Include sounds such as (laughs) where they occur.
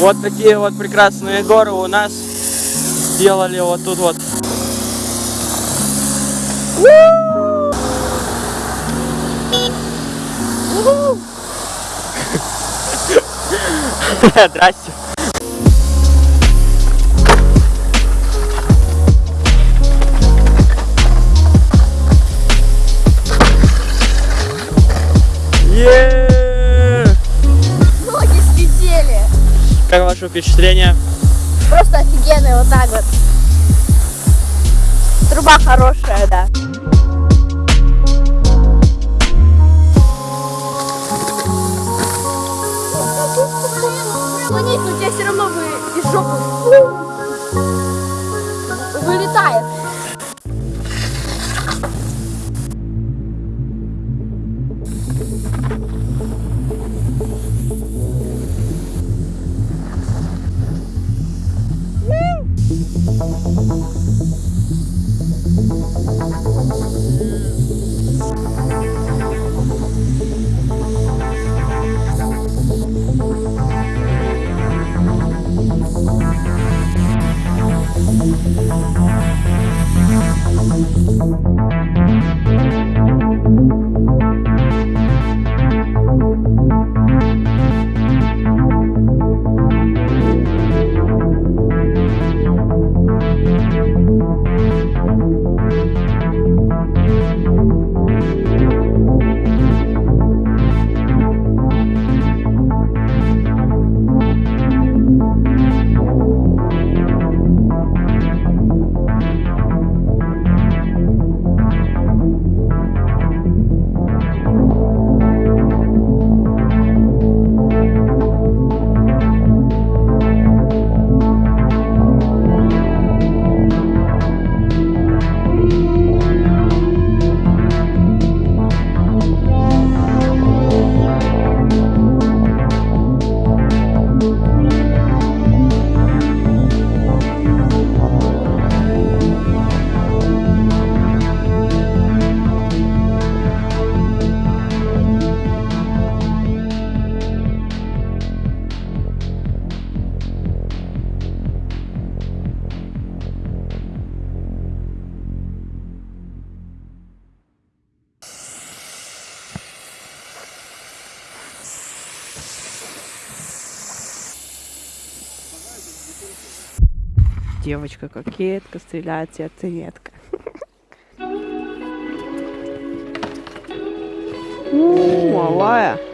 Вот такие вот прекрасные горы у нас сделали вот тут вот. (laughs) Здрасте. Как ваше впечатление? Просто офигенный вот так вот. Труба хорошая, да. Прямо нет, но у тебя все равно вы из жопы вылетает. Thank Девочка кокетка, стреляет сердцеедка. (laughs) У, малая.